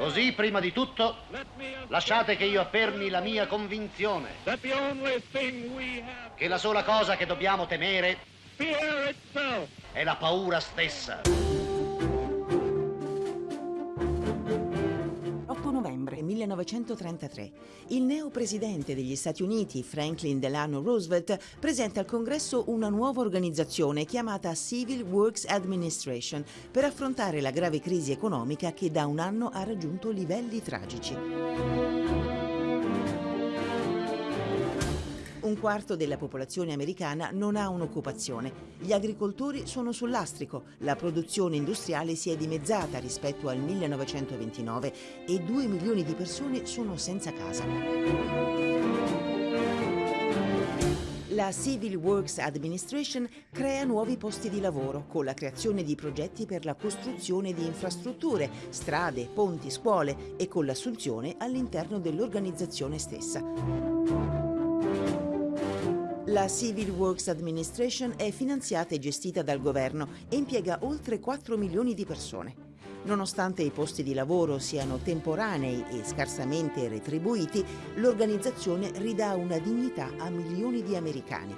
Così, prima di tutto, lasciate che io affermi la mia convinzione che la sola cosa che dobbiamo temere è la paura stessa. 8 novembre 1933. Il neopresidente degli Stati Uniti, Franklin Delano Roosevelt, presenta al Congresso una nuova organizzazione chiamata Civil Works Administration per affrontare la grave crisi economica che da un anno ha raggiunto livelli tragici. Un quarto della popolazione americana non ha un'occupazione. Gli agricoltori sono sul lastrico, la produzione industriale si è dimezzata rispetto al 1929 e 2 milioni di persone sono senza casa. La Civil Works Administration crea nuovi posti di lavoro con la creazione di progetti per la costruzione di infrastrutture, strade, ponti, scuole e con l'assunzione all'interno dell'organizzazione stessa. La Civil Works Administration è finanziata e gestita dal governo e impiega oltre 4 milioni di persone. Nonostante i posti di lavoro siano temporanei e scarsamente retribuiti, l'organizzazione ridà una dignità a milioni di americani.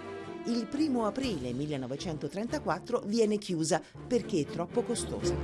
Il 1 aprile 1934 viene chiusa perché è troppo costosa.